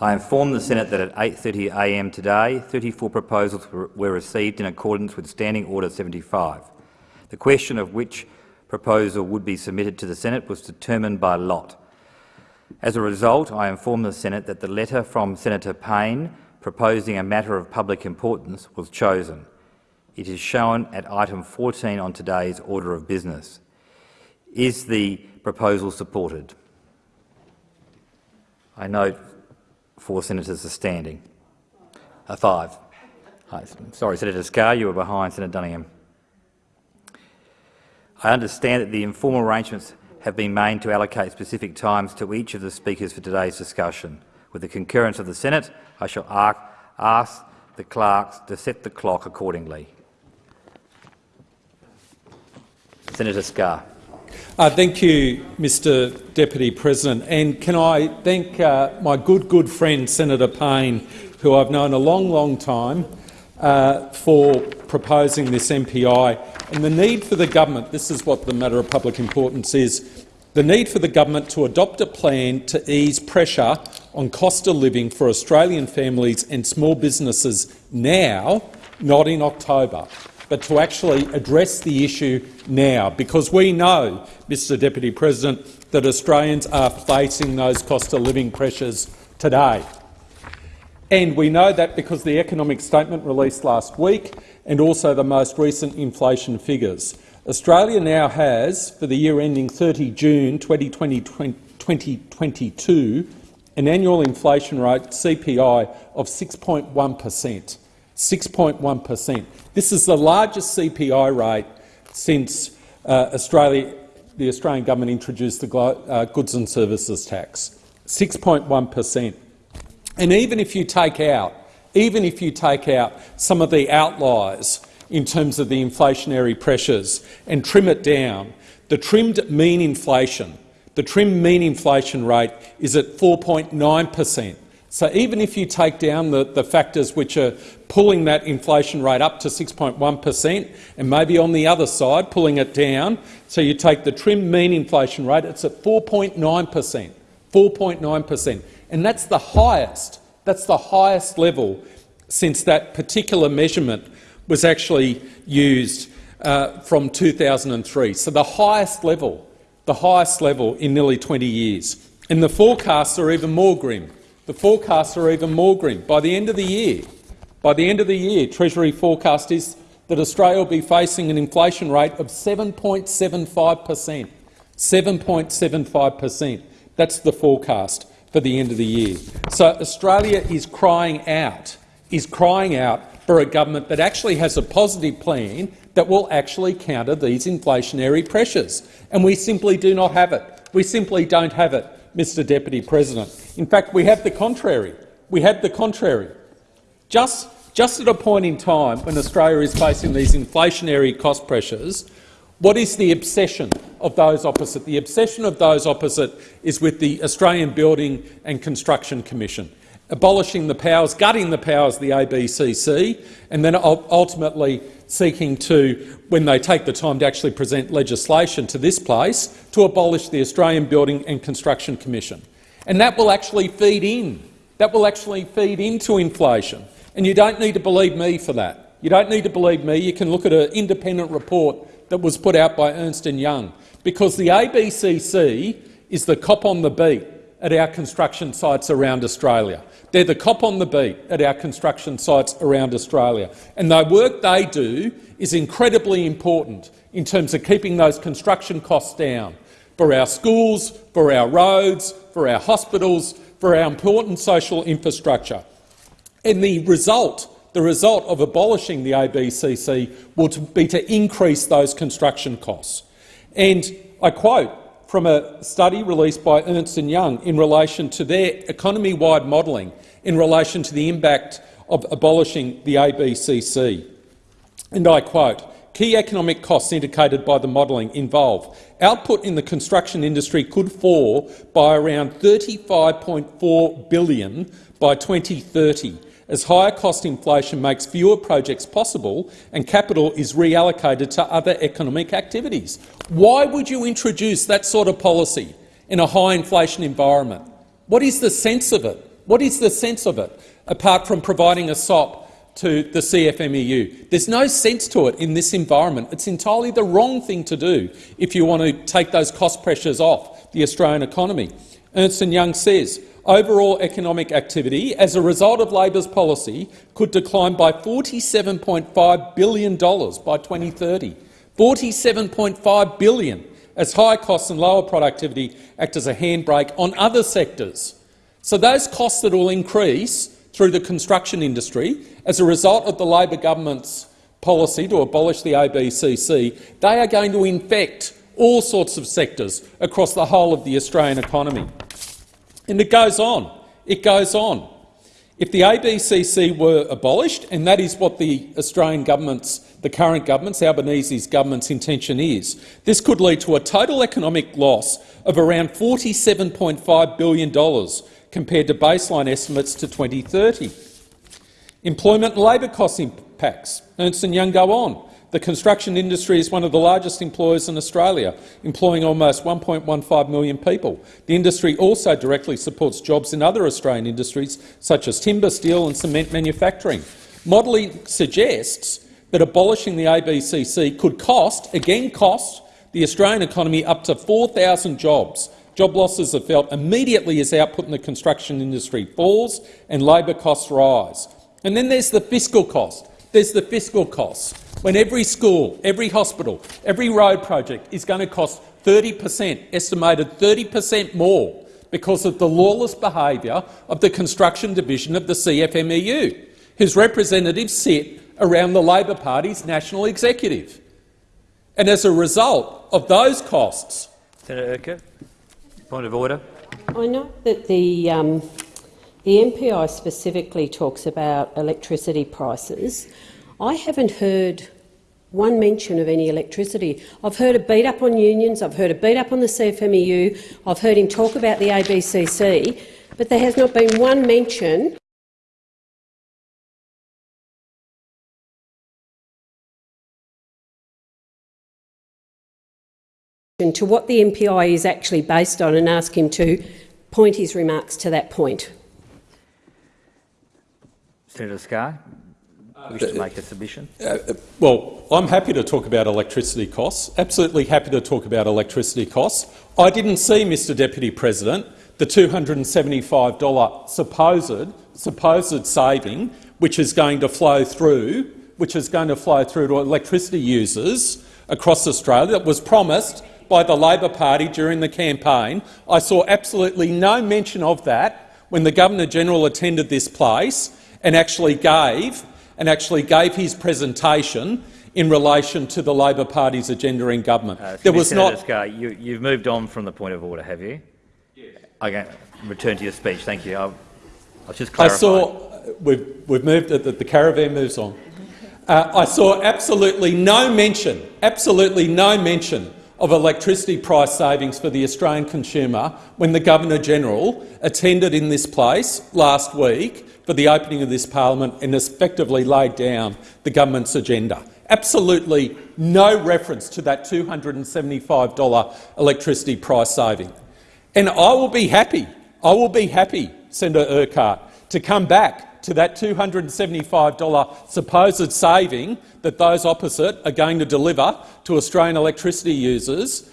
I inform the Senate that at 8.30am today, 34 proposals were received in accordance with Standing Order 75. The question of which proposal would be submitted to the Senate was determined by lot. As a result, I inform the Senate that the letter from Senator Payne proposing a matter of public importance was chosen. It is shown at item 14 on today's order of business. Is the proposal supported? I note four senators are standing. Five. Sorry, Senator Scarr, you were behind Senator Duniam. I understand that the informal arrangements have been made to allocate specific times to each of the speakers for today's discussion. With the concurrence of the Senate, I shall ask the clerks to set the clock accordingly. Senator Scarr. Uh, thank you, Mr Deputy President. And can I thank uh, my good, good friend Senator Payne, who I've known a long, long time, uh, for proposing this MPI. And the need for the government, this is what the matter of public importance is, the need for the government to adopt a plan to ease pressure on cost of living for Australian families and small businesses now, not in October but to actually address the issue now, because we know, Mr Deputy President, that Australians are facing those cost of living pressures today. And we know that because the economic statement released last week and also the most recent inflation figures. Australia now has, for the year ending 30 June 2022, an annual inflation rate, CPI, of 6.1 per cent. 6.1 per cent. This is the largest CPI rate since uh, Australia, the Australian government introduced the uh, goods and services tax. 6.1 per cent. And even if you take out, even if you take out some of the outliers in terms of the inflationary pressures and trim it down, the trimmed mean inflation, the trimmed mean inflation rate is at 4.9 per cent. So even if you take down the, the factors which are pulling that inflation rate up to 6.1 per cent, and maybe on the other side pulling it down, so you take the trim mean inflation rate, it's at 4.9 per cent. 4.9 per cent, and that's the highest. That's the highest level since that particular measurement was actually used uh, from 2003. So the highest level, the highest level in nearly 20 years. And the forecasts are even more grim. The forecasts are even more grim. By the end of the year, by the end of the year, Treasury forecast is that Australia will be facing an inflation rate of 7.75 per cent. 7.75 per cent. That's the forecast for the end of the year. So Australia is crying out, is crying out for a government that actually has a positive plan that will actually counter these inflationary pressures. And we simply do not have it. We simply don't have it. Mr Deputy President. In fact, we have the contrary. We have the contrary. Just, just at a point in time when Australia is facing these inflationary cost pressures, what is the obsession of those opposite? The obsession of those opposite is with the Australian Building and Construction Commission, abolishing the powers, gutting the powers of the ABCC, and then ultimately seeking to, when they take the time to actually present legislation to this place, to abolish the Australian Building and Construction Commission. And that will actually feed in. That will actually feed into inflation. And you don't need to believe me for that. You don't need to believe me. You can look at an independent report that was put out by Ernst & Young, because the ABCC is the cop on the beat at our construction sites around Australia. They're the cop on the beat at our construction sites around Australia. And the work they do is incredibly important in terms of keeping those construction costs down for our schools, for our roads, for our hospitals, for our important social infrastructure. And the result, the result of abolishing the ABCC will be to increase those construction costs. And I quote from a study released by Ernst & Young in relation to their economy-wide modelling in relation to the impact of abolishing the ABCC. And I quote, Key economic costs indicated by the modelling involve output in the construction industry could fall by around 35.4 billion by 2030 as higher cost inflation makes fewer projects possible and capital is reallocated to other economic activities. Why would you introduce that sort of policy in a high inflation environment? What is the sense of it? What is the sense of it, apart from providing a SOP to the CFMEU? There's no sense to it in this environment. It's entirely the wrong thing to do if you want to take those cost pressures off the Australian economy. Ernst & Young says overall economic activity as a result of Labor's policy could decline by $47.5 billion by 2030. 47.5 billion as high costs and lower productivity act as a handbrake on other sectors. So those costs that will increase through the construction industry as a result of the Labor government's policy to abolish the ABCC, they are going to infect all sorts of sectors across the whole of the Australian economy. And it goes on. It goes on. If the ABCC were abolished, and that is what the Australian government's, the current government's, Albanese's government's intention is, this could lead to a total economic loss of around $47.5 billion compared to baseline estimates to 2030. Employment and labour cost impacts. Ernst & Young go on. The construction industry is one of the largest employers in Australia, employing almost 1.15 million people. The industry also directly supports jobs in other Australian industries, such as timber, steel and cement manufacturing. Modelling suggests that abolishing the ABCC could cost, again cost, the Australian economy up to 4,000 jobs. Job losses are felt immediately as output in the construction industry falls and labour costs rise. And then there's the fiscal cost. There's the fiscal costs when every school, every hospital, every road project is going to cost 30 per cent, estimated 30 per cent more because of the lawless behaviour of the construction division of the CFMEU, whose representatives sit around the Labor Party's national executive. And as a result of those costs— Senator Urquhart, point of order. I know that the, um, the MPI specifically talks about electricity prices. I haven't heard one mention of any electricity. I've heard a beat up on unions, I've heard a beat up on the CFMEU, I've heard him talk about the ABCC, but there has not been one mention to what the MPI is actually based on and ask him to point his remarks to that point. Senator Scarr wish to make a submission? Uh, well, I'm happy to talk about electricity costs, absolutely happy to talk about electricity costs. I didn't see, Mr Deputy President, the $275 supposed, supposed saving which is going to flow through, which is going to flow through to electricity users across Australia that was promised by the Labor Party during the campaign. I saw absolutely no mention of that when the Governor-General attended this place and actually gave and actually gave his presentation in relation to the Labor Party's agenda in government. Uh, there was Senator not. Scarr, you, have moved on from the point of order, have you? Yes. Okay, return to your speech. Thank you. I'll, I'll just clarify. I saw we've, we've moved. The, the caravan moves on. Uh, I saw absolutely no mention, absolutely no mention of electricity price savings for the Australian consumer when the Governor-General attended in this place last week for the opening of this parliament and effectively laid down the government's agenda. Absolutely no reference to that $275 electricity price saving. And I will be happy, I will be happy, Senator Urquhart, to come back to that $275 supposed saving that those opposite are going to deliver to Australian electricity users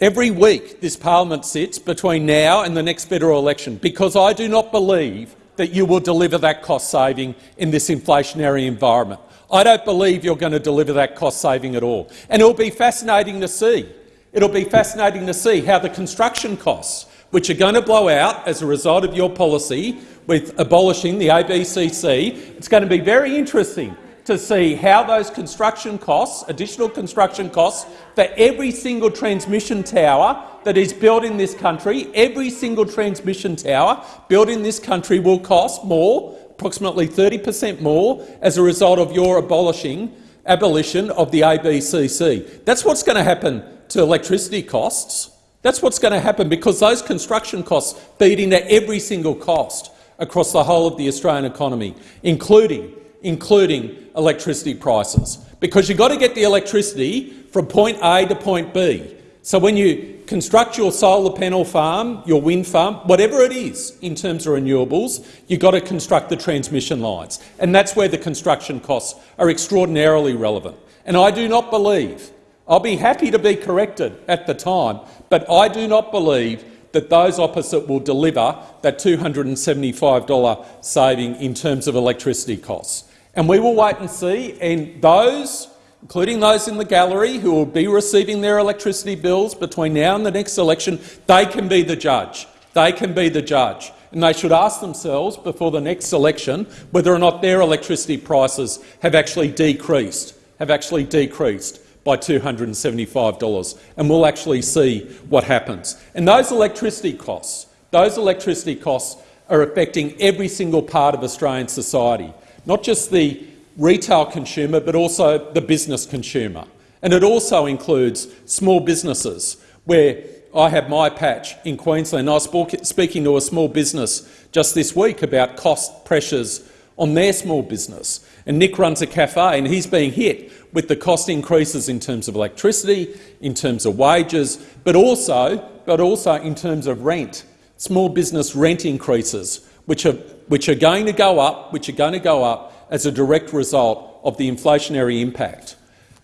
every week this parliament sits between now and the next federal election, because I do not believe that you will deliver that cost saving in this inflationary environment. I don't believe you're going to deliver that cost saving at all. And it'll be fascinating to see. It'll be fascinating to see how the construction costs, which are going to blow out as a result of your policy with abolishing the ABCC, it's going to be very interesting to see how those construction costs, additional construction costs, for every single transmission tower that is built in this country, every single transmission tower built in this country will cost more, approximately 30 per cent more, as a result of your abolishing abolition of the ABCC. That's what's going to happen to electricity costs. That's what's going to happen because those construction costs feed into every single cost across the whole of the Australian economy, including including electricity prices, because you've got to get the electricity from point A to point B. So when you construct your solar panel farm, your wind farm, whatever it is in terms of renewables, you've got to construct the transmission lines. And that's where the construction costs are extraordinarily relevant. And I do not believe, I'll be happy to be corrected at the time, but I do not believe that those opposite will deliver that $275 saving in terms of electricity costs. And we will wait and see, and those including those in the gallery who will be receiving their electricity bills between now and the next election, they can be the judge. They can be the judge. And they should ask themselves before the next election whether or not their electricity prices have actually decreased, have actually decreased by $275. And we'll actually see what happens. And those electricity costs, those electricity costs are affecting every single part of Australian society, not just the retail consumer but also the business consumer. And it also includes small businesses, where I have my patch in Queensland. I was speaking to a small business just this week about cost pressures on their small business. And Nick runs a cafe and he's being hit with the cost increases in terms of electricity, in terms of wages, but also, but also in terms of rent, small business rent increases, which are, which are going to go up, which are going to go up as a direct result of the inflationary impact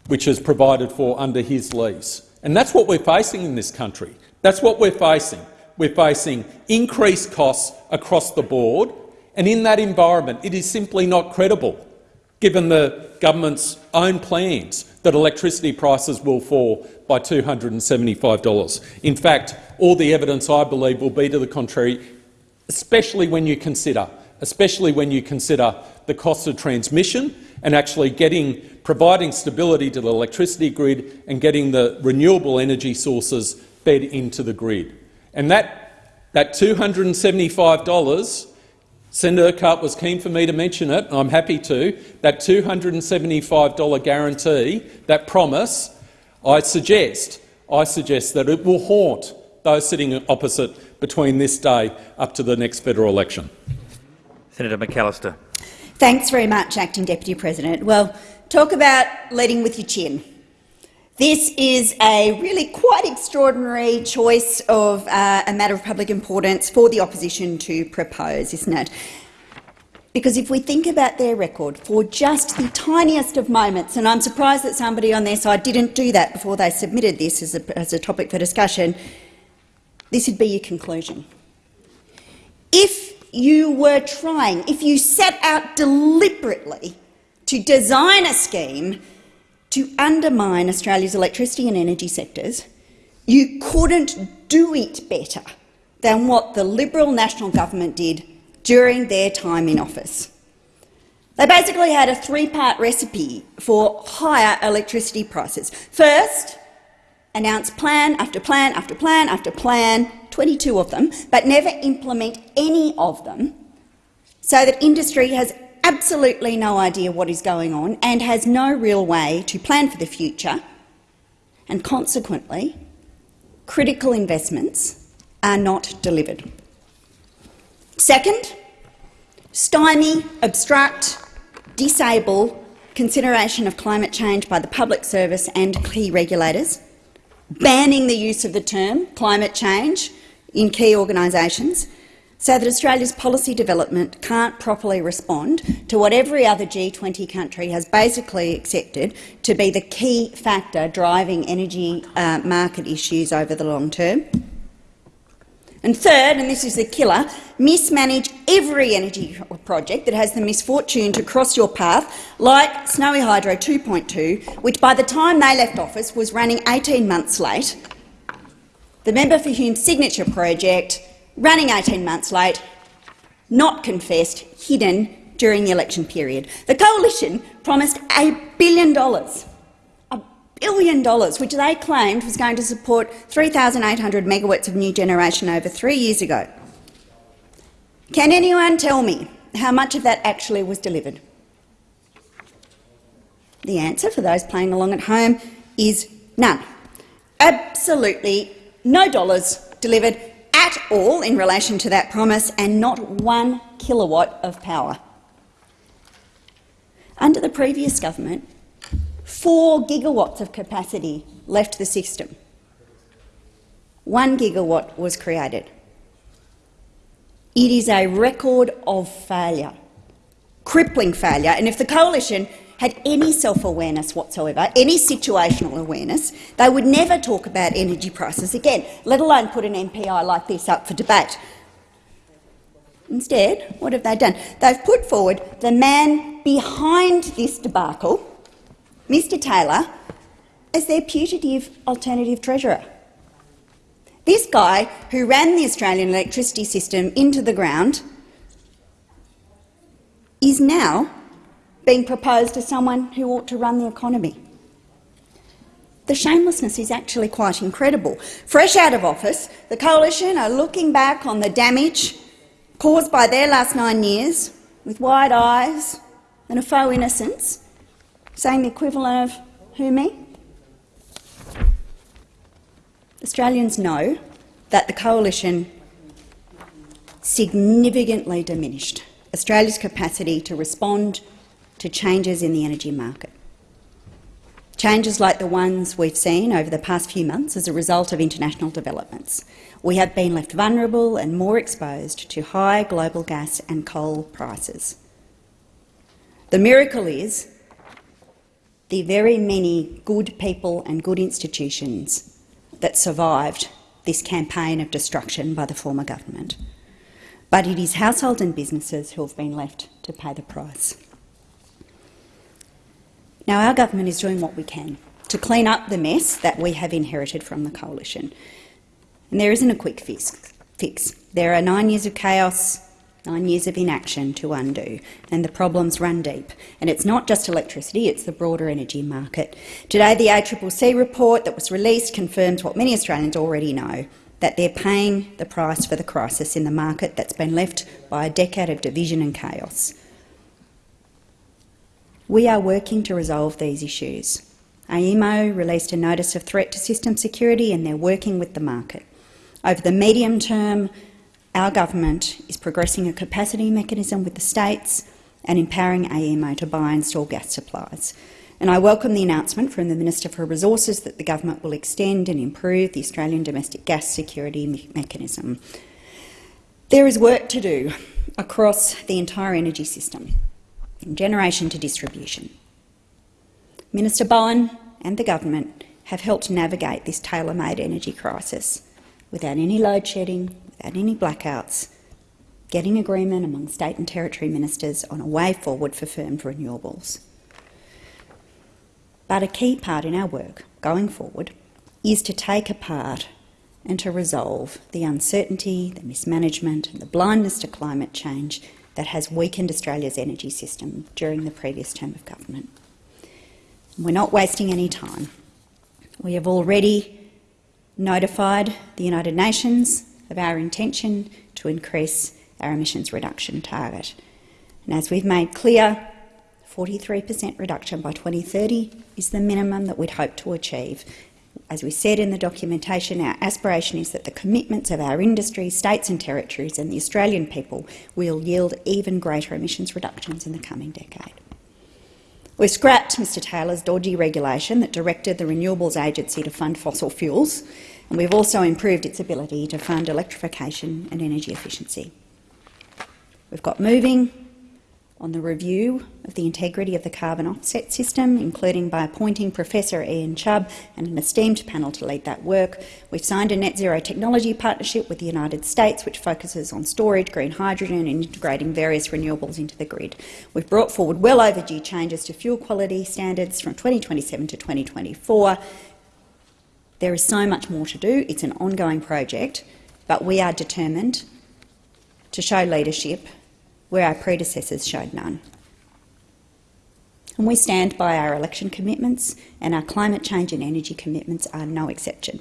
which is provided for under his lease. And that's what we're facing in this country. That's what we're facing. We're facing increased costs across the board, and in that environment it is simply not credible, given the government's own plans, that electricity prices will fall by $275. In fact, all the evidence, I believe, will be to the contrary, especially when you consider especially when you consider the cost of transmission and actually getting, providing stability to the electricity grid and getting the renewable energy sources fed into the grid. And that, that $275, Senator Urquhart was keen for me to mention it, I'm happy to, that $275 guarantee, that promise, I suggest, I suggest that it will haunt those sitting opposite between this day up to the next federal election. Senator McAllister. Thanks very much, Acting Deputy President. Well, talk about leading with your chin. This is a really quite extraordinary choice of uh, a matter of public importance for the opposition to propose, isn't it? Because if we think about their record for just the tiniest of moments, and I'm surprised that somebody on their side didn't do that before they submitted this as a, as a topic for discussion, this would be your conclusion. If you were trying, if you set out deliberately to design a scheme to undermine Australia's electricity and energy sectors, you couldn't do it better than what the Liberal National Government did during their time in office. They basically had a three-part recipe for higher electricity prices. First, announce plan after plan after plan after plan 22 of them, but never implement any of them, so that industry has absolutely no idea what is going on and has no real way to plan for the future, and consequently, critical investments are not delivered. Second, stymie, obstruct, disable consideration of climate change by the public service and key regulators, banning the use of the term climate change in key organisations so that Australia's policy development can't properly respond to what every other G20 country has basically accepted to be the key factor driving energy uh, market issues over the long term. And third, and this is the killer, mismanage every energy project that has the misfortune to cross your path, like Snowy Hydro 2.0, which by the time they left office was running 18 months late the member for Hume's signature project, running 18 months late, not confessed, hidden during the election period. The coalition promised a billion dollars, billion dollars, which they claimed was going to support 3,800 megawatts of new generation over three years ago. Can anyone tell me how much of that actually was delivered? The answer, for those playing along at home, is none. Absolutely no dollars delivered at all in relation to that promise and not one kilowatt of power. Under the previous government, four gigawatts of capacity left the system. one gigawatt was created. It is a record of failure, crippling failure, and if the coalition had any self-awareness whatsoever, any situational awareness, they would never talk about energy prices again, let alone put an MPI like this up for debate. Instead, what have they done? They've put forward the man behind this debacle, Mr Taylor, as their putative alternative treasurer. This guy, who ran the Australian electricity system into the ground, is now being proposed as someone who ought to run the economy. The shamelessness is actually quite incredible. Fresh out of office, the Coalition are looking back on the damage caused by their last nine years with wide eyes and a faux innocence, saying the equivalent of who me? Australians know that the Coalition significantly diminished Australia's capacity to respond to changes in the energy market. Changes like the ones we've seen over the past few months as a result of international developments. We have been left vulnerable and more exposed to high global gas and coal prices. The miracle is the very many good people and good institutions that survived this campaign of destruction by the former government. But it is households and businesses who have been left to pay the price. Now, our government is doing what we can to clean up the mess that we have inherited from the coalition. And there isn't a quick fix. fix. There are nine years of chaos, nine years of inaction to undo, and the problems run deep. And it's not just electricity, it's the broader energy market. Today, the ACCC report that was released confirms what many Australians already know, that they're paying the price for the crisis in the market that's been left by a decade of division and chaos. We are working to resolve these issues. AEMO released a notice of threat to system security and they're working with the market. Over the medium term, our government is progressing a capacity mechanism with the states and empowering AEMO to buy and store gas supplies. And I welcome the announcement from the Minister for Resources that the government will extend and improve the Australian domestic gas security me mechanism. There is work to do across the entire energy system from generation to distribution. Minister Bowen and the government have helped navigate this tailor-made energy crisis without any load shedding, without any blackouts, getting agreement among state and territory ministers on a way forward for firmed renewables. But a key part in our work going forward is to take apart and to resolve the uncertainty, the mismanagement and the blindness to climate change that has weakened Australia's energy system during the previous term of government. We're not wasting any time. We have already notified the United Nations of our intention to increase our emissions reduction target. And as we've made clear, 43% reduction by 2030 is the minimum that we'd hope to achieve, as we said in the documentation, our aspiration is that the commitments of our industry, states and territories and the Australian people will yield even greater emissions reductions in the coming decade. We've scrapped Mr Taylor's dodgy regulation that directed the Renewables Agency to fund fossil fuels, and we've also improved its ability to fund electrification and energy efficiency. We've got moving on the review of the integrity of the carbon offset system, including by appointing Professor Ian Chubb and an esteemed panel to lead that work. We've signed a net zero technology partnership with the United States, which focuses on storage, green hydrogen and integrating various renewables into the grid. We've brought forward well overdue changes to fuel quality standards from 2027 to 2024. There is so much more to do. It's an ongoing project, but we are determined to show leadership where our predecessors showed none. And we stand by our election commitments, and our climate change and energy commitments are no exception.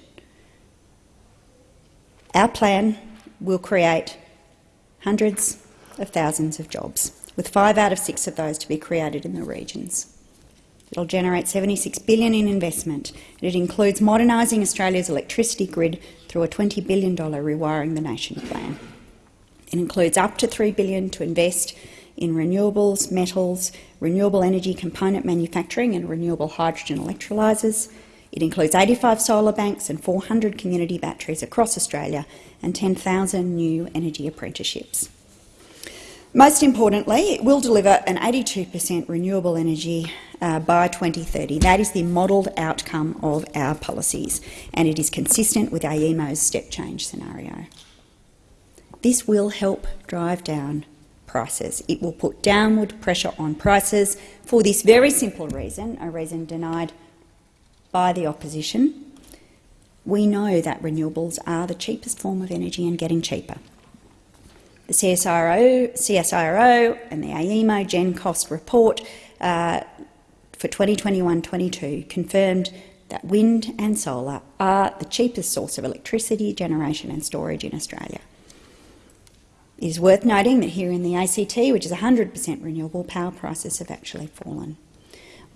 Our plan will create hundreds of thousands of jobs, with five out of six of those to be created in the regions. It'll generate 76 billion in investment, and it includes modernising Australia's electricity grid through a $20 billion Rewiring the Nation plan. It includes up to 3 billion to invest in renewables, metals, renewable energy component manufacturing and renewable hydrogen electrolysers. It includes 85 solar banks and 400 community batteries across Australia and 10,000 new energy apprenticeships. Most importantly, it will deliver an 82% renewable energy uh, by 2030. That is the modelled outcome of our policies, and it is consistent with AEMO's step change scenario. This will help drive down prices. It will put downward pressure on prices for this very simple reason, a reason denied by the opposition. We know that renewables are the cheapest form of energy and getting cheaper. The CSIRO, CSIRO and the AEMO Gen Cost report uh, for 2021-22 confirmed that wind and solar are the cheapest source of electricity generation and storage in Australia. It is worth noting that here in the ACT, which is 100% renewable, power prices have actually fallen.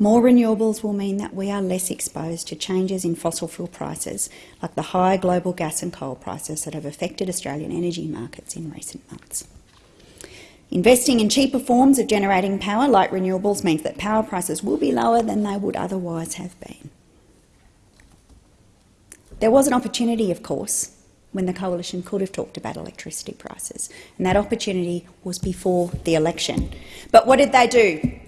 More renewables will mean that we are less exposed to changes in fossil fuel prices, like the high global gas and coal prices that have affected Australian energy markets in recent months. Investing in cheaper forms of generating power, like renewables, means that power prices will be lower than they would otherwise have been. There was an opportunity, of course, when the coalition could have talked about electricity prices, and that opportunity was before the election. But what did they do?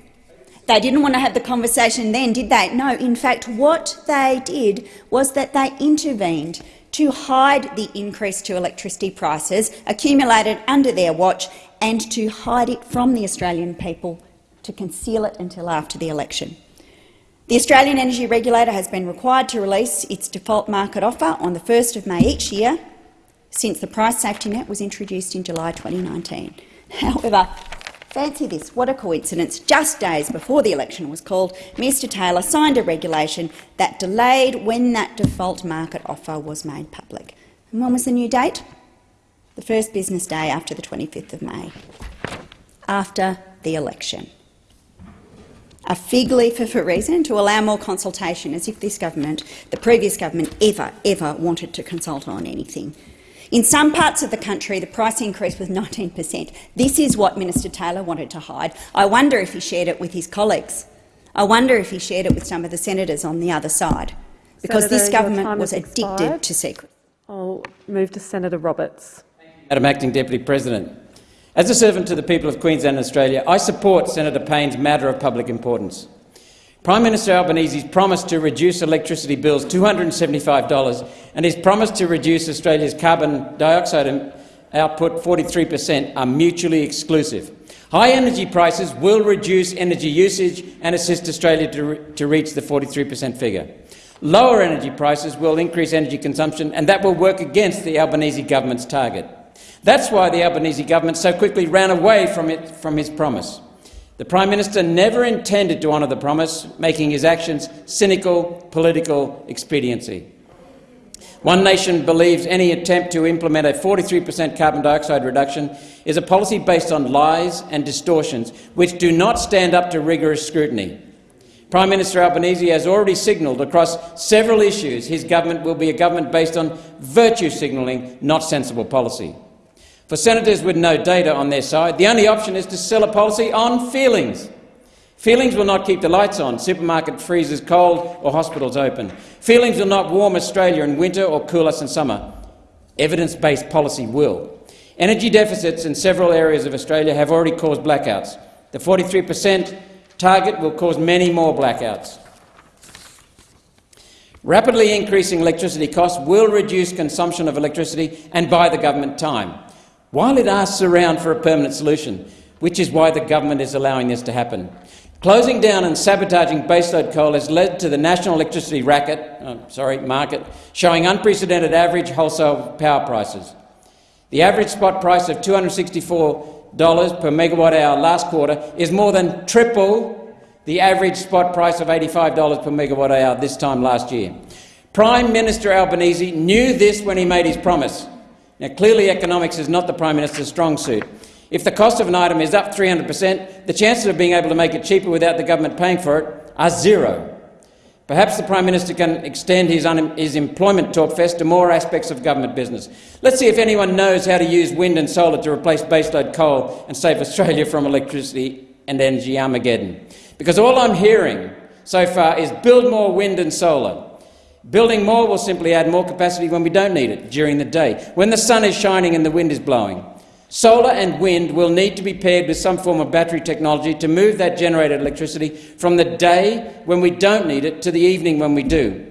They didn't want to have the conversation then, did they? No, in fact, what they did was that they intervened to hide the increase to electricity prices accumulated under their watch and to hide it from the Australian people, to conceal it until after the election. The Australian Energy Regulator has been required to release its default market offer on the 1st of May each year since the price safety net was introduced in July 2019. However, Fancy this, what a coincidence. Just days before the election was called, Mr Taylor signed a regulation that delayed when that default market offer was made public. And when was the new date? The first business day after the 25th of May, after the election. A fig leaf of a reason to allow more consultation, as if this government, the previous government, ever, ever wanted to consult on anything. In some parts of the country, the price increase was 19 per cent. This is what Minister Taylor wanted to hide. I wonder if he shared it with his colleagues. I wonder if he shared it with some of the senators on the other side, because Senator, this government was addicted to secrets. I'll move to Senator Roberts. Madam Acting Deputy President, as a servant to the people of Queensland and Australia, I support Senator Payne's matter of public importance. Prime Minister Albanese's promise to reduce electricity bills $275 and his promise to reduce Australia's carbon dioxide output 43 per cent are mutually exclusive. High energy prices will reduce energy usage and assist Australia to, re to reach the 43 per cent figure. Lower energy prices will increase energy consumption, and that will work against the Albanese government's target. That's why the Albanese government so quickly ran away from, it, from his promise. The Prime Minister never intended to honour the promise, making his actions cynical political expediency. One Nation believes any attempt to implement a 43 per cent carbon dioxide reduction is a policy based on lies and distortions which do not stand up to rigorous scrutiny. Prime Minister Albanese has already signalled across several issues his government will be a government based on virtue signalling, not sensible policy. For senators with no data on their side, the only option is to sell a policy on feelings. Feelings will not keep the lights on, supermarket freezers cold or hospitals open. Feelings will not warm Australia in winter or cool us in summer. Evidence-based policy will. Energy deficits in several areas of Australia have already caused blackouts. The 43 per cent target will cause many more blackouts. Rapidly increasing electricity costs will reduce consumption of electricity and buy the government time while it asks around for a permanent solution, which is why the government is allowing this to happen. Closing down and sabotaging baseload coal has led to the national electricity racket, uh, sorry, market showing unprecedented average wholesale power prices. The average spot price of $264 per megawatt hour last quarter is more than triple the average spot price of $85 per megawatt hour this time last year. Prime Minister Albanese knew this when he made his promise. Now, clearly economics is not the Prime Minister's strong suit. If the cost of an item is up 300 per cent, the chances of being able to make it cheaper without the government paying for it are zero. Perhaps the Prime Minister can extend his, his employment talkfest to more aspects of government business. Let's see if anyone knows how to use wind and solar to replace baseload coal and save Australia from electricity and energy Armageddon. Because all I'm hearing so far is build more wind and solar. Building more will simply add more capacity when we don't need it during the day, when the sun is shining and the wind is blowing. Solar and wind will need to be paired with some form of battery technology to move that generated electricity from the day when we don't need it to the evening when we do.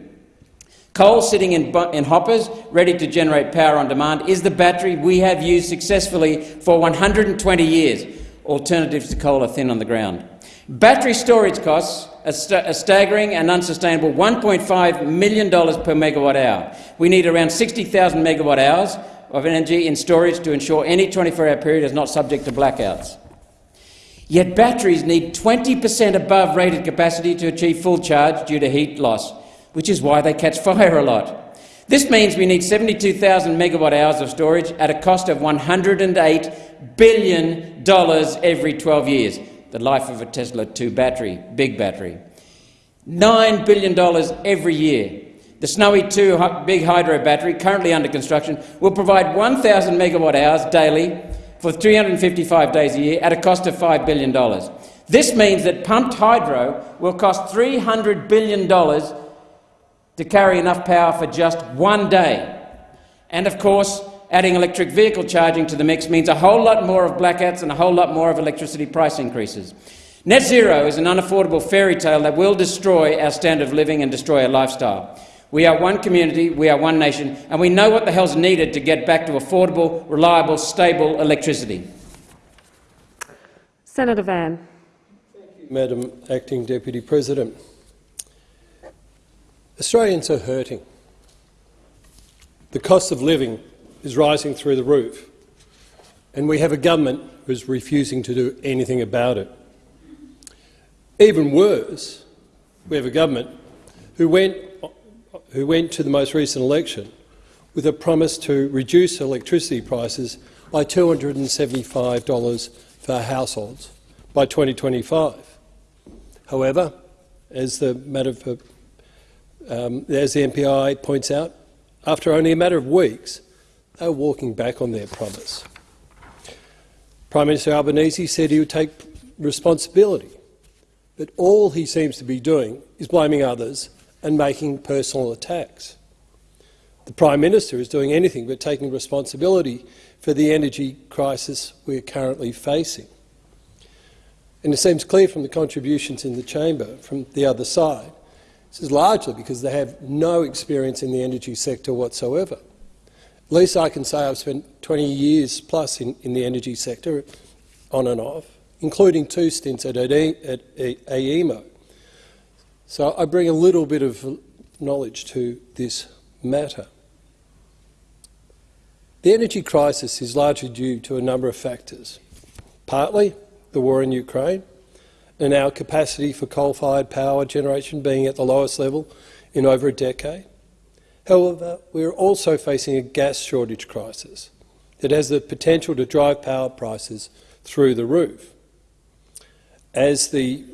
Coal sitting in, in, hoppers, ready to generate power on demand, is the battery we have used successfully for 120 years. Alternatives to coal are thin on the ground. Battery storage costs a, st a staggering and unsustainable $1.5 million per megawatt hour. We need around 60,000 megawatt hours of energy in storage to ensure any 24-hour period is not subject to blackouts. Yet batteries need 20 per cent above rated capacity to achieve full charge due to heat loss, which is why they catch fire a lot. This means we need 72,000 megawatt hours of storage at a cost of $108 billion every 12 years, the life of a Tesla 2 battery, big battery. $9 billion every year. The Snowy 2 big hydro battery, currently under construction, will provide 1,000 megawatt hours daily for 355 days a year at a cost of $5 billion. This means that pumped hydro will cost $300 billion to carry enough power for just one day. And of course, adding electric vehicle charging to the mix means a whole lot more of blackouts and a whole lot more of electricity price increases. Net zero is an unaffordable fairy tale that will destroy our standard of living and destroy our lifestyle. We are one community, we are one nation, and we know what the hell's needed to get back to affordable, reliable, stable electricity. Senator Van. Thank you, Madam Acting Deputy President. Australians are hurting. The cost of living is rising through the roof, and we have a government who is refusing to do anything about it. Even worse, we have a government who went who went to the most recent election with a promise to reduce electricity prices by $275 for households by 2025. However, as the, matter of, um, as the MPI points out, after only a matter of weeks, were walking back on their promise. Prime Minister Albanese said he would take responsibility, but all he seems to be doing is blaming others and making personal attacks. The Prime Minister is doing anything but taking responsibility for the energy crisis we are currently facing. And it seems clear from the contributions in the chamber from the other side, this is largely because they have no experience in the energy sector whatsoever. Least I can say I've spent 20 years plus in, in the energy sector, on and off, including two stints at, at AEMO. So I bring a little bit of knowledge to this matter. The energy crisis is largely due to a number of factors. Partly the war in Ukraine and our capacity for coal-fired power generation being at the lowest level in over a decade. However, we are also facing a gas shortage crisis that has the potential to drive power prices through the roof. As the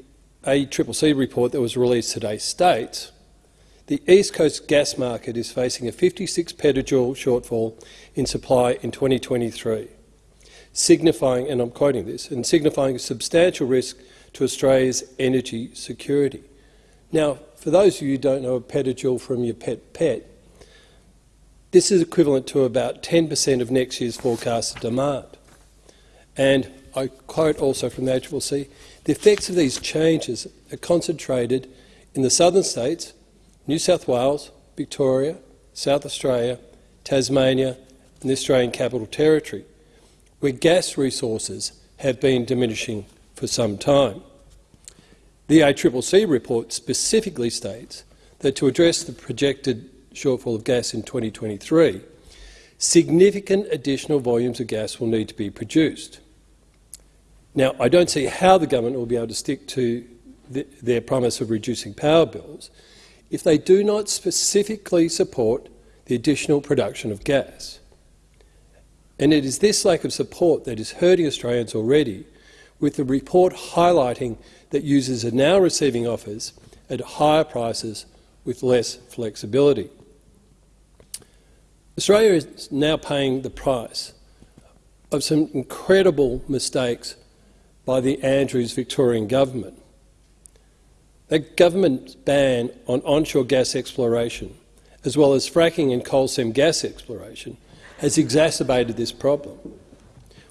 ACCC report that was released today states, the East Coast gas market is facing a 56 petajoule shortfall in supply in 2023, signifying, and I'm quoting this, and signifying a substantial risk to Australia's energy security. Now, for those of you who don't know a petajoule from your pet pet, this is equivalent to about 10 per cent of next year's forecasted demand. And I quote also from the ACCC, the effects of these changes are concentrated in the southern states, New South Wales, Victoria, South Australia, Tasmania and the Australian Capital Territory, where gas resources have been diminishing for some time. The ACCC report specifically states that to address the projected shortfall of gas in 2023, significant additional volumes of gas will need to be produced. Now, I don't see how the government will be able to stick to the, their promise of reducing power bills if they do not specifically support the additional production of gas. And it is this lack of support that is hurting Australians already, with the report highlighting that users are now receiving offers at higher prices with less flexibility. Australia is now paying the price of some incredible mistakes by the Andrews Victorian government. That government's ban on onshore gas exploration as well as fracking and coal seam gas exploration, has exacerbated this problem.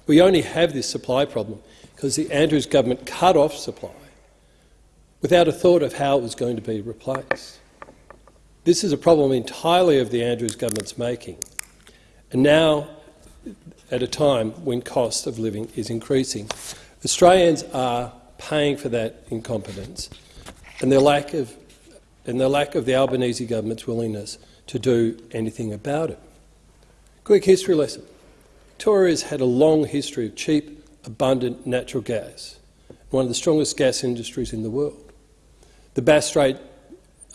We only have this supply problem because the Andrews government cut off supply without a thought of how it was going to be replaced. This is a problem entirely of the Andrews government's making, and now at a time when cost of living is increasing. Australians are paying for that incompetence and their lack of, and the lack of the Albanese government's willingness to do anything about it. Quick history lesson. Victoria has had a long history of cheap, abundant natural gas, one of the strongest gas industries in the world. The Bass Strait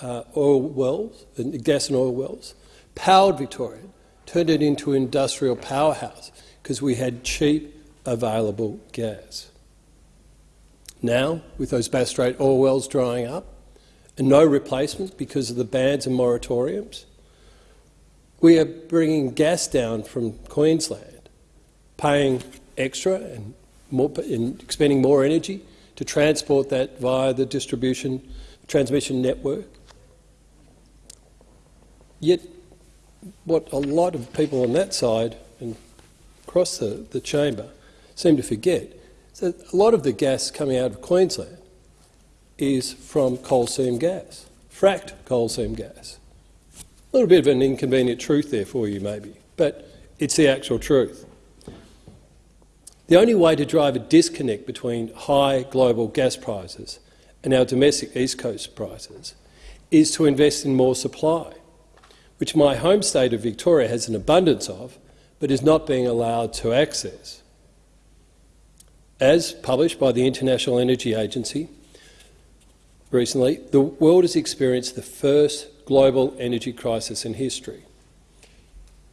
uh, oil wells, gas and oil wells, powered Victoria, turned it into an industrial powerhouse because we had cheap, available gas. Now, with those Bass Strait oil wells drying up and no replacements because of the bans and moratoriums, we are bringing gas down from Queensland, paying extra and, more, and expending more energy to transport that via the distribution transmission network. Yet, what a lot of people on that side and across the, the chamber seem to forget is that a lot of the gas coming out of Queensland is from coal seam gas, fracked coal seam gas. A little bit of an inconvenient truth there for you, maybe, but it's the actual truth. The only way to drive a disconnect between high global gas prices and our domestic East Coast prices is to invest in more supply, which my home state of Victoria has an abundance of, but is not being allowed to access. As published by the International Energy Agency recently, the world has experienced the first global energy crisis in history.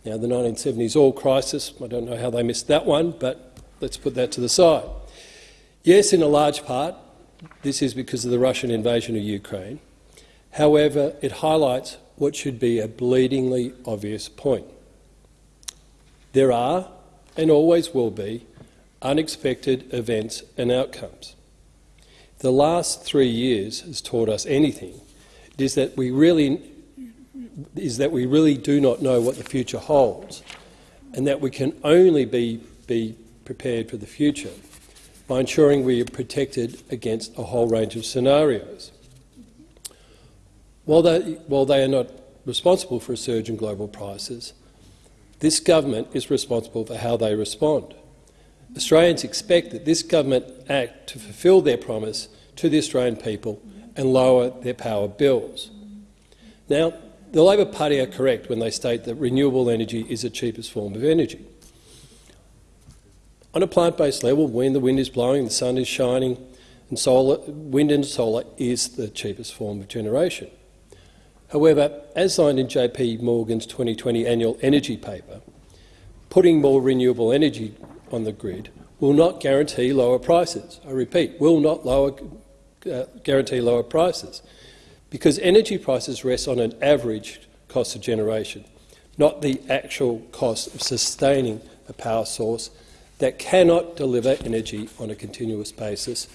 Now, the 1970s oil crisis, I don't know how they missed that one, but let's put that to the side. Yes, in a large part, this is because of the Russian invasion of Ukraine. However, it highlights what should be a bleedingly obvious point. There are, and always will be, unexpected events and outcomes. The last three years has taught us anything, it is that we really is that we really do not know what the future holds, and that we can only be, be prepared for the future by ensuring we are protected against a whole range of scenarios. While they, while they are not responsible for a surge in global prices, this government is responsible for how they respond. Australians expect that this government act to fulfil their promise to the Australian people and lower their power bills. Now, the Labor Party are correct when they state that renewable energy is the cheapest form of energy. On a plant-based level, when the wind is blowing, the sun is shining, and solar, wind and solar is the cheapest form of generation. However, as signed in JP Morgan's 2020 annual energy paper, putting more renewable energy on the grid will not guarantee lower prices. I repeat, will not lower, uh, guarantee lower prices, because energy prices rest on an average cost of generation, not the actual cost of sustaining a power source that cannot deliver energy on a continuous basis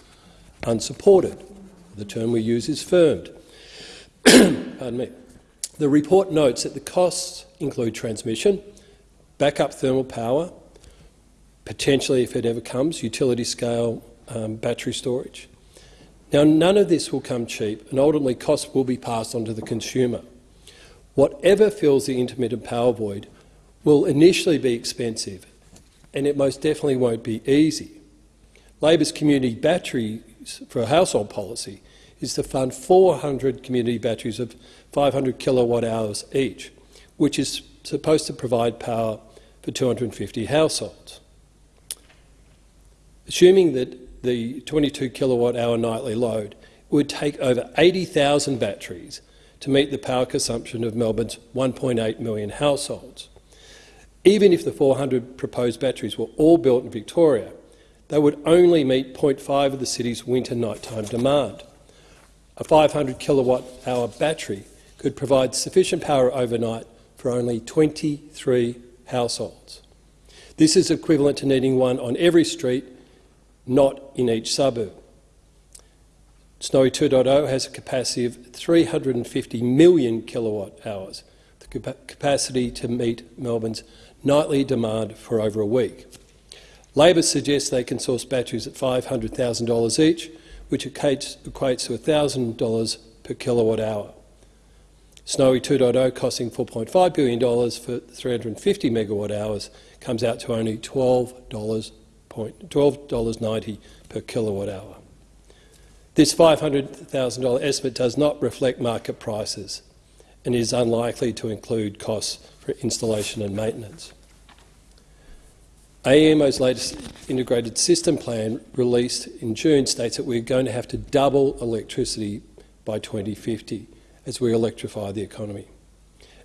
unsupported. The term we use is firmed. Pardon me. The report notes that the costs include transmission, backup thermal power, potentially, if it ever comes, utility-scale um, battery storage. Now, none of this will come cheap, and ultimately costs will be passed on to the consumer. Whatever fills the intermittent power void will initially be expensive and it most definitely won't be easy. Labor's community batteries for household policy is to fund 400 community batteries of 500 kilowatt hours each, which is supposed to provide power for 250 households. Assuming that the 22 kilowatt hour nightly load would take over 80,000 batteries to meet the power consumption of Melbourne's 1.8 million households. Even if the 400 proposed batteries were all built in Victoria, they would only meet 0.5 of the city's winter nighttime demand. A 500 kilowatt hour battery could provide sufficient power overnight for only 23 households. This is equivalent to needing one on every street, not in each suburb. Snowy 2.0 has a capacity of 350 million kilowatt hours, the capacity to meet Melbourne's nightly demand for over a week. Labor suggests they can source batteries at $500,000 each, which equates, equates to $1,000 per kilowatt hour. Snowy 2.0 costing $4.5 billion for 350 megawatt hours comes out to only $12, point- $12.90 per kilowatt hour. This $500,000 estimate does not reflect market prices and is unlikely to include costs for installation and maintenance. AEMO's latest integrated system plan, released in June, states that we're going to have to double electricity by 2050 as we electrify the economy.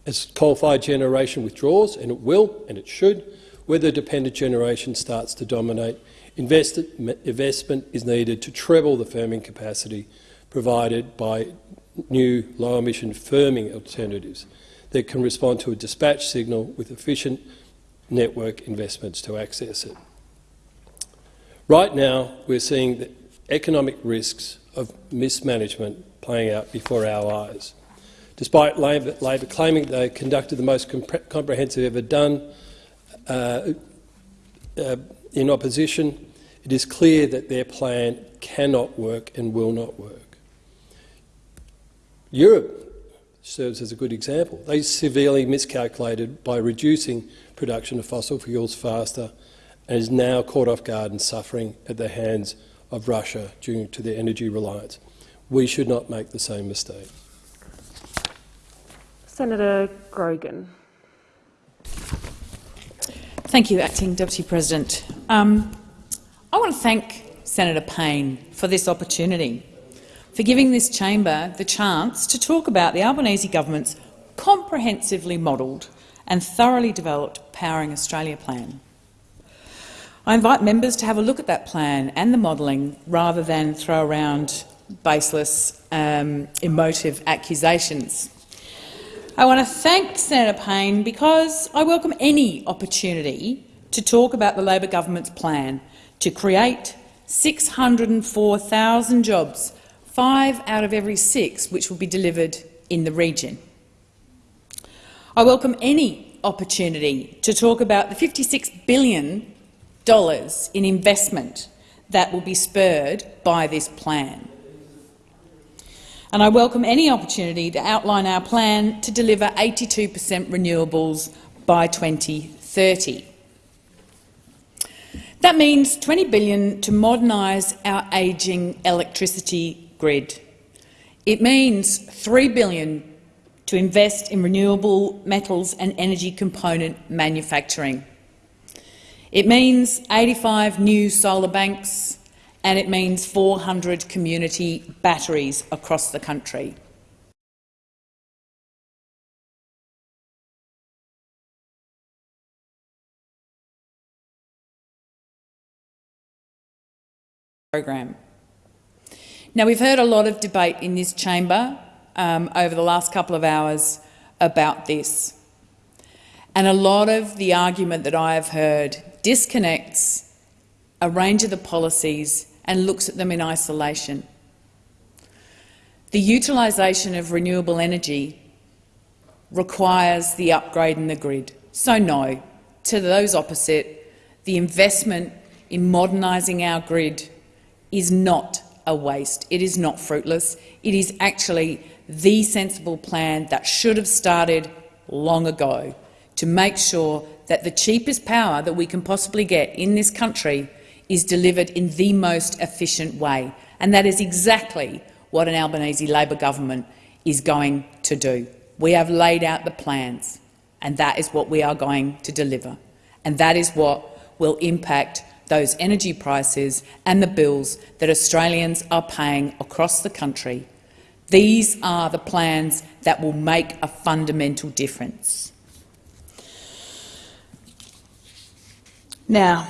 As coal-fired generation withdraws, and it will and it should, weather-dependent generation starts to dominate, invest investment is needed to treble the firming capacity provided by new low-emission firming alternatives that can respond to a dispatch signal with efficient network investments to access it. Right now, we're seeing the economic risks of mismanagement playing out before our eyes. Despite Labor, Labor claiming they conducted the most compre comprehensive ever done uh, uh, in opposition, it is clear that their plan cannot work and will not work. Europe serves as a good example. They severely miscalculated by reducing production of fossil fuels faster and is now caught off guard and suffering at the hands of Russia due to their energy reliance. We should not make the same mistake. Senator Grogan. Thank you, Acting Deputy President. Um, I want to thank Senator Payne for this opportunity, for giving this chamber the chance to talk about the Albanese government's comprehensively modelled and thoroughly developed Powering Australia plan. I invite members to have a look at that plan and the modelling rather than throw around baseless, um, emotive accusations. I want to thank Senator Payne because I welcome any opportunity to talk about the Labor government's plan to create 604,000 jobs, five out of every six which will be delivered in the region. I welcome any opportunity to talk about the $56 billion in investment that will be spurred by this plan and I welcome any opportunity to outline our plan to deliver 82 per cent renewables by 2030. That means 20 billion to modernise our ageing electricity grid. It means 3 billion to invest in renewable metals and energy component manufacturing. It means 85 new solar banks, and it means 400 community batteries across the country. program. Now, we've heard a lot of debate in this chamber um, over the last couple of hours about this. And a lot of the argument that I have heard disconnects a range of the policies and looks at them in isolation. The utilisation of renewable energy requires the upgrade in the grid. So no, to those opposite, the investment in modernising our grid is not a waste. It is not fruitless. It is actually the sensible plan that should have started long ago to make sure that the cheapest power that we can possibly get in this country is delivered in the most efficient way. And that is exactly what an Albanese Labor government is going to do. We have laid out the plans, and that is what we are going to deliver. And that is what will impact those energy prices and the bills that Australians are paying across the country. These are the plans that will make a fundamental difference. Now,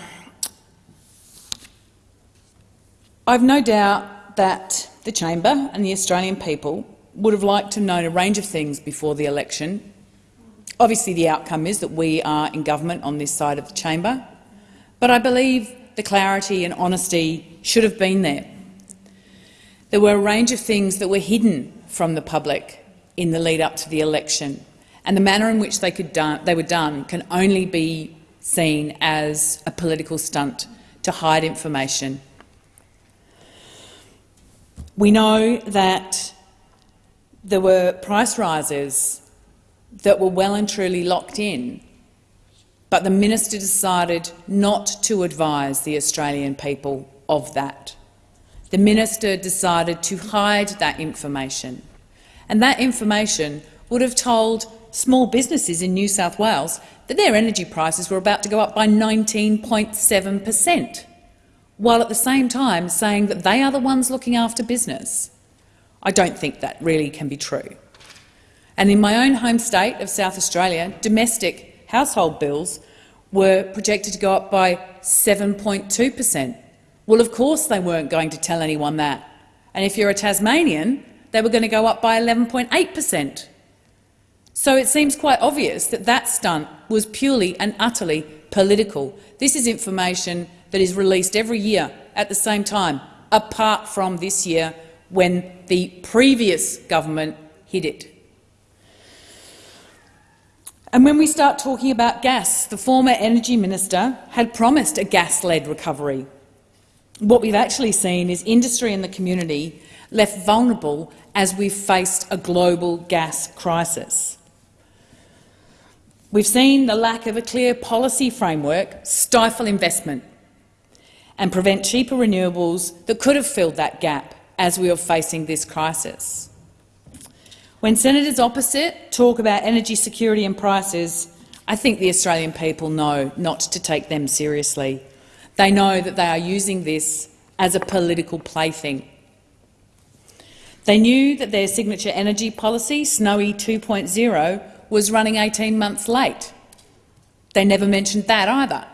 I've no doubt that the chamber and the Australian people would have liked to know a range of things before the election. Obviously, the outcome is that we are in government on this side of the chamber, but I believe the clarity and honesty should have been there. There were a range of things that were hidden from the public in the lead up to the election, and the manner in which they, they were done can only be seen as a political stunt to hide information. We know that there were price rises that were well and truly locked in, but the minister decided not to advise the Australian people of that. The minister decided to hide that information, and that information would have told small businesses in New South Wales that their energy prices were about to go up by 19.7 per cent, while at the same time saying that they are the ones looking after business. I don't think that really can be true. And in my own home state of South Australia, domestic household bills were projected to go up by 7.2 per cent. Well, of course they weren't going to tell anyone that. And if you're a Tasmanian, they were going to go up by 11.8 per cent. So it seems quite obvious that that stunt was purely and utterly political. This is information that is released every year at the same time, apart from this year when the previous government hid it. And when we start talking about gas, the former energy minister had promised a gas-led recovery. What we've actually seen is industry and the community left vulnerable as we've faced a global gas crisis. We've seen the lack of a clear policy framework stifle investment and prevent cheaper renewables that could have filled that gap as we are facing this crisis. When senators opposite talk about energy security and prices, I think the Australian people know not to take them seriously. They know that they are using this as a political plaything. They knew that their signature energy policy, Snowy 2.0, was running 18 months late. They never mentioned that either.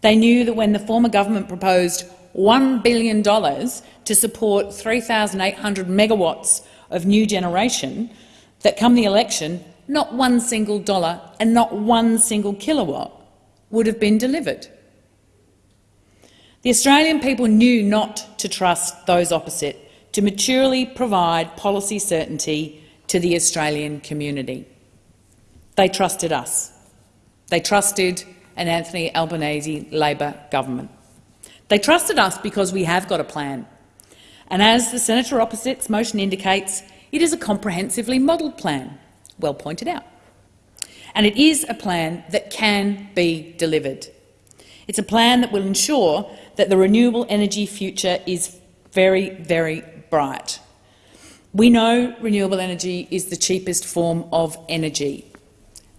They knew that when the former government proposed $1 billion to support 3,800 megawatts of new generation, that come the election, not one single dollar and not one single kilowatt would have been delivered. The Australian people knew not to trust those opposite to maturely provide policy certainty to the Australian community. They trusted us. They trusted an Anthony Albanese Labor government. They trusted us because we have got a plan. And as the senator opposite's motion indicates, it is a comprehensively modelled plan, well pointed out. And it is a plan that can be delivered. It's a plan that will ensure that the renewable energy future is very, very bright. We know renewable energy is the cheapest form of energy.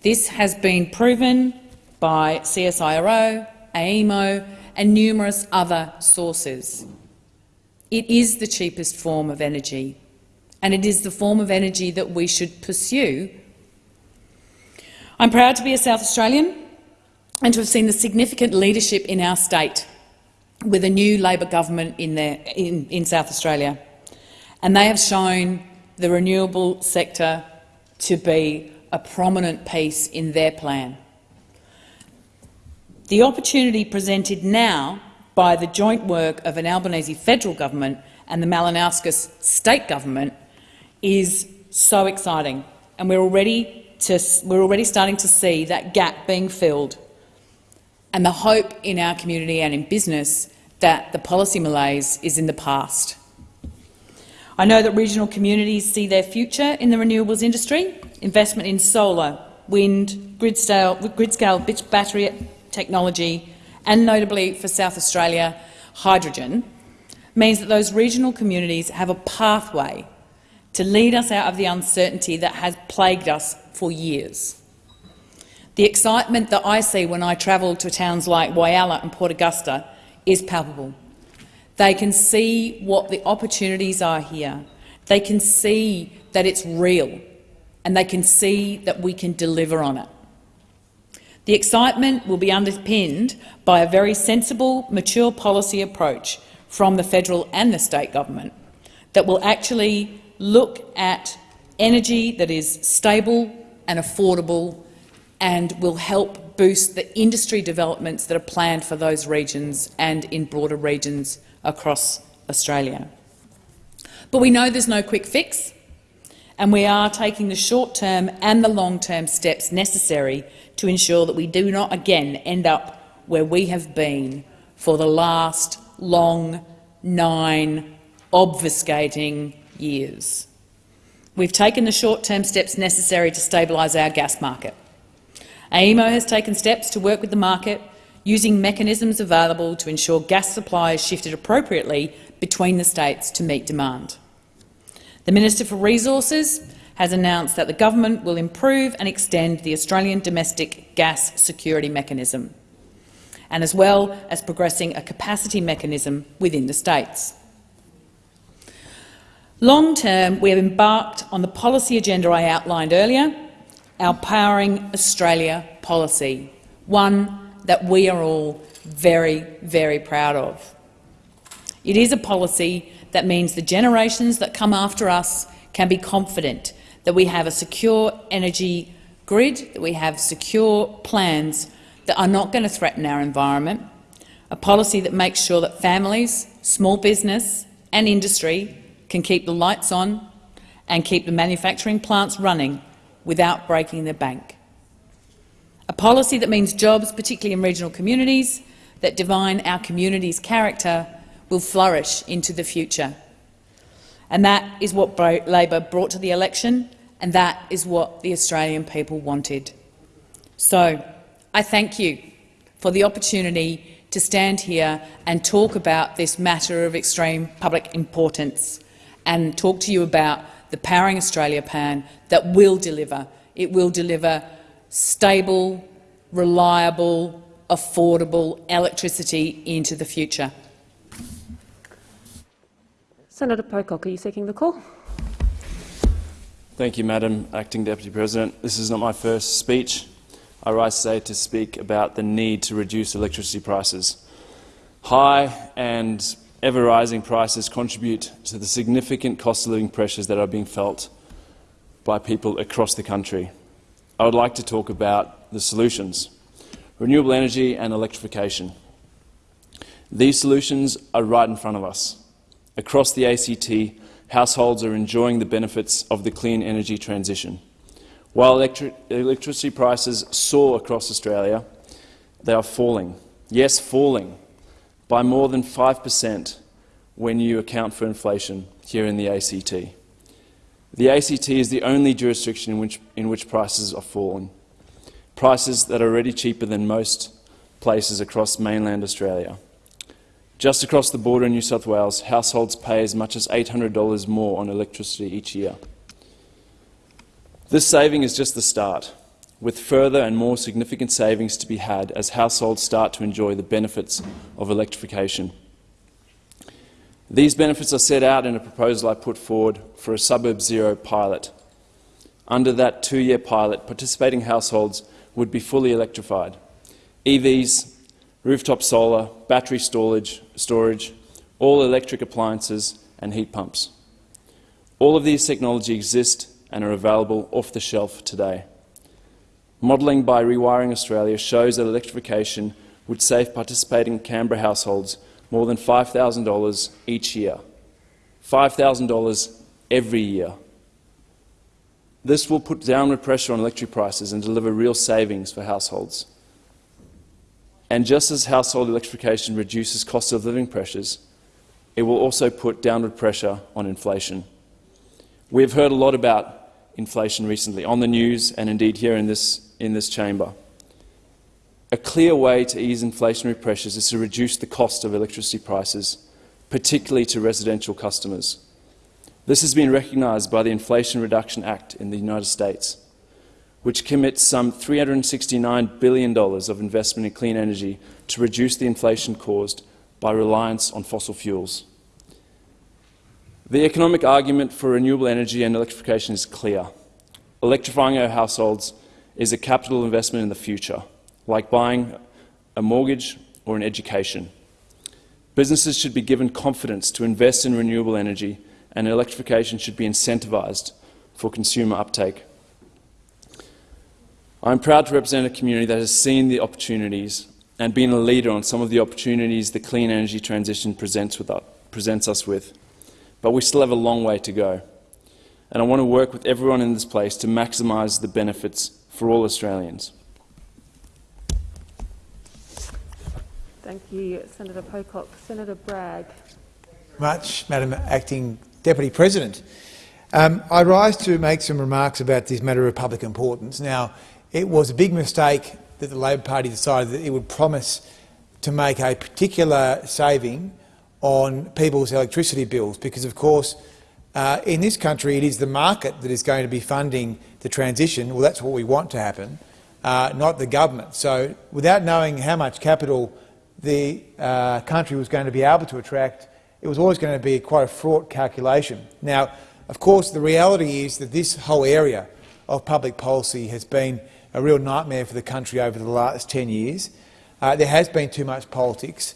This has been proven by CSIRO, AEMO and numerous other sources. It is the cheapest form of energy, and it is the form of energy that we should pursue. I'm proud to be a South Australian and to have seen the significant leadership in our state with a new Labor government in, there, in, in South Australia. And they have shown the renewable sector to be a prominent piece in their plan. The opportunity presented now by the joint work of an Albanese federal government and the Malinauskas state government is so exciting, and we're already, to, we're already starting to see that gap being filled and the hope in our community and in business that the policy malaise is in the past. I know that regional communities see their future in the renewables industry. Investment in solar, wind, grid-scale grid battery technology and, notably for South Australia, hydrogen, means that those regional communities have a pathway to lead us out of the uncertainty that has plagued us for years. The excitement that I see when I travel to towns like Whyalla and Port Augusta is palpable. They can see what the opportunities are here. They can see that it's real, and they can see that we can deliver on it. The excitement will be underpinned by a very sensible, mature policy approach from the federal and the state government that will actually look at energy that is stable and affordable and will help boost the industry developments that are planned for those regions and in broader regions across Australia. But we know there's no quick fix, and we are taking the short-term and the long-term steps necessary to ensure that we do not again end up where we have been for the last long nine obfuscating years. We've taken the short-term steps necessary to stabilise our gas market. AEMO has taken steps to work with the market using mechanisms available to ensure gas supply is shifted appropriately between the states to meet demand. The Minister for Resources has announced that the government will improve and extend the Australian domestic gas security mechanism, and as well as progressing a capacity mechanism within the states. Long term, we have embarked on the policy agenda I outlined earlier, our Powering Australia policy, one that we are all very, very proud of. It is a policy that means the generations that come after us can be confident that we have a secure energy grid, that we have secure plans that are not going to threaten our environment, a policy that makes sure that families, small business and industry can keep the lights on and keep the manufacturing plants running without breaking the bank. A policy that means jobs, particularly in regional communities, that define our community's character will flourish into the future. And that is what Labor brought to the election, and that is what the Australian people wanted. So I thank you for the opportunity to stand here and talk about this matter of extreme public importance and talk to you about the Powering Australia plan that will deliver. It will deliver stable, reliable, affordable electricity into the future. Senator Pocock, are you seeking the call? Thank you, Madam Acting Deputy President. This is not my first speech. I rise today to speak about the need to reduce electricity prices. High and ever-rising prices contribute to the significant cost of living pressures that are being felt by people across the country. I would like to talk about the solutions, renewable energy and electrification. These solutions are right in front of us. Across the ACT, households are enjoying the benefits of the clean energy transition. While electri electricity prices soar across Australia, they are falling. Yes, falling by more than 5 per cent when you account for inflation here in the ACT. The ACT is the only jurisdiction in which, in which prices are falling, prices that are already cheaper than most places across mainland Australia. Just across the border in New South Wales, households pay as much as $800 more on electricity each year. This saving is just the start, with further and more significant savings to be had as households start to enjoy the benefits of electrification. These benefits are set out in a proposal I put forward for a Suburb Zero pilot. Under that two-year pilot, participating households would be fully electrified. EVs, rooftop solar, battery storage, storage, all electric appliances and heat pumps. All of these technology exist and are available off the shelf today. Modelling by Rewiring Australia shows that electrification would save participating Canberra households more than $5,000 each year. $5,000 every year. This will put downward pressure on electric prices and deliver real savings for households. And just as household electrification reduces cost of living pressures, it will also put downward pressure on inflation. We have heard a lot about inflation recently on the news and indeed here in this, in this chamber. A clear way to ease inflationary pressures is to reduce the cost of electricity prices, particularly to residential customers. This has been recognised by the Inflation Reduction Act in the United States which commits some $369 billion of investment in clean energy to reduce the inflation caused by reliance on fossil fuels. The economic argument for renewable energy and electrification is clear. Electrifying our households is a capital investment in the future, like buying a mortgage or an education. Businesses should be given confidence to invest in renewable energy and electrification should be incentivised for consumer uptake. I'm proud to represent a community that has seen the opportunities and been a leader on some of the opportunities the clean energy transition presents, with us, presents us with. But we still have a long way to go. and I want to work with everyone in this place to maximise the benefits for all Australians. Thank you, Senator Pocock. Senator Bragg. Much, Madam Acting Deputy President. Um, I rise to make some remarks about this matter of public importance. Now, it was a big mistake that the Labor Party decided that it would promise to make a particular saving on people's electricity bills because, of course, uh, in this country it is the market that is going to be funding the transition. Well, that's what we want to happen, uh, not the government. So without knowing how much capital the uh, country was going to be able to attract, it was always going to be quite a fraught calculation. Now, of course, the reality is that this whole area of public policy has been a real nightmare for the country over the last 10 years. Uh, there has been too much politics,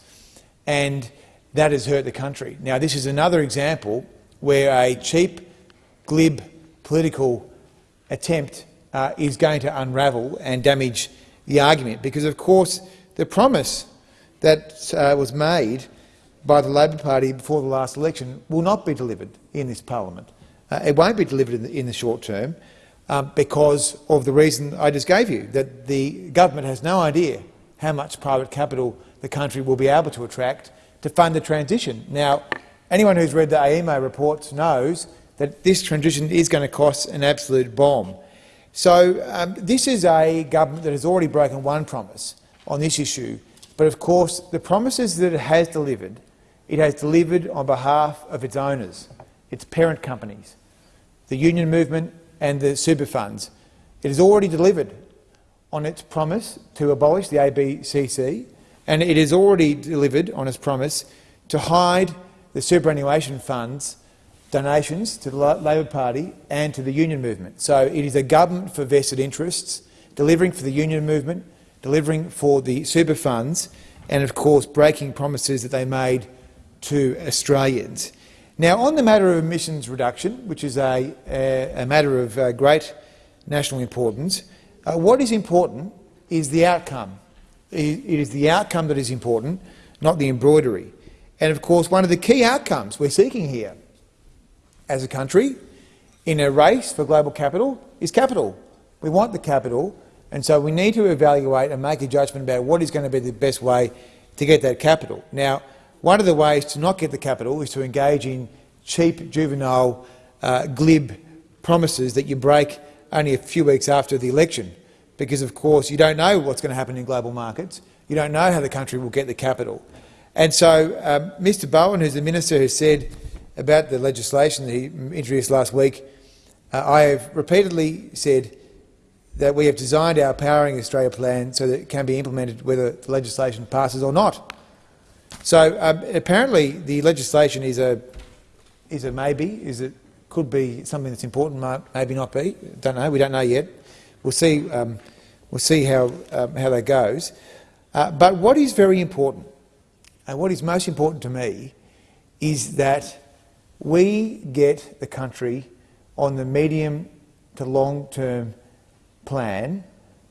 and that has hurt the country. Now, this is another example where a cheap, glib political attempt uh, is going to unravel and damage the argument, because, of course, the promise that uh, was made by the Labor Party before the last election will not be delivered in this parliament. Uh, it won't be delivered in the, in the short term um, because of the reason I just gave you, that the government has no idea how much private capital the country will be able to attract to fund the transition. Now, anyone who's read the AEMO reports knows that this transition is going to cost an absolute bomb. So um, this is a government that has already broken one promise on this issue, but of course the promises that it has delivered, it has delivered on behalf of its owners, its parent companies, the union movement and the super funds. It has already delivered on its promise to abolish the ABCC, and it has already delivered on its promise to hide the superannuation funds donations to the Labor Party and to the union movement. So it is a government for vested interests, delivering for the union movement, delivering for the super funds, and of course breaking promises that they made to Australians. Now, on the matter of emissions reduction, which is a, a, a matter of uh, great national importance, uh, what is important is the outcome. It is the outcome that is important, not the embroidery. And of course, one of the key outcomes we're seeking here as a country in a race for global capital is capital. We want the capital, and so we need to evaluate and make a judgment about what is going to be the best way to get that capital. Now, one of the ways to not get the capital is to engage in cheap, juvenile, uh, glib promises that you break only a few weeks after the election, because of course you don't know what's going to happen in global markets. You don't know how the country will get the capital. And so um, Mr Bowen, who's the minister, has said about the legislation that he introduced last week, uh, I have repeatedly said that we have designed our Powering Australia plan so that it can be implemented whether the legislation passes or not. So um, apparently the legislation is a, is a maybe, is it could be something that's important, maybe not be. Don't know. We don't know yet. We'll see. Um, we'll see how um, how that goes. Uh, but what is very important, and what is most important to me, is that we get the country on the medium to long-term plan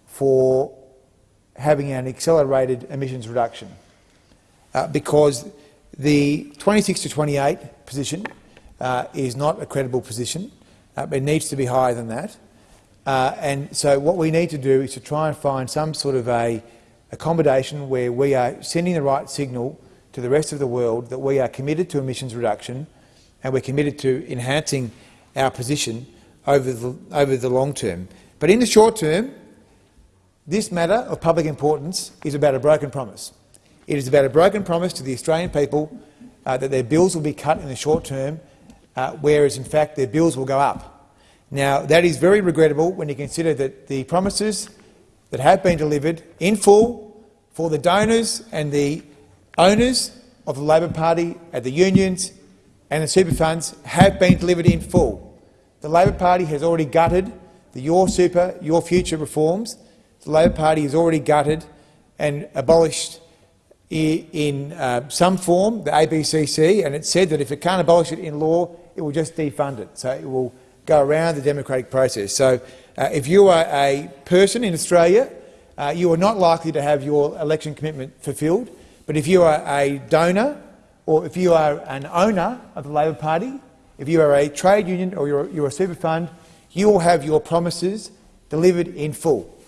for having an accelerated emissions reduction, uh, because the 26 to 28 position uh, is not a credible position. Uh, it needs to be higher than that. Uh, and so what we need to do is to try and find some sort of a accommodation where we are sending the right signal to the rest of the world that we are committed to emissions reduction and we're committed to enhancing our position over the, over the long term. But in the short term, this matter of public importance is about a broken promise. It is about a broken promise to the Australian people uh, that their bills will be cut in the short term uh, whereas in fact their bills will go up. Now that is very regrettable when you consider that the promises that have been delivered in full for the donors and the owners of the Labor Party at the unions and the super funds have been delivered in full. The Labor Party has already gutted the Your Super, Your Future reforms. The Labor Party has already gutted and abolished in uh, some form the ABCC, and it said that if it can't abolish it in law, it will just defund it. So it will go around the democratic process. So uh, if you are a person in Australia, uh, you are not likely to have your election commitment fulfilled. But if you are a donor or if you are an owner of the Labor Party, if you are a trade union or you're, you're a super fund, you will have your promises delivered in full.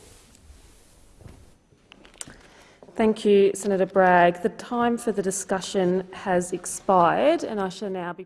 Thank you, Senator Bragg. The time for the discussion has expired and I shall now be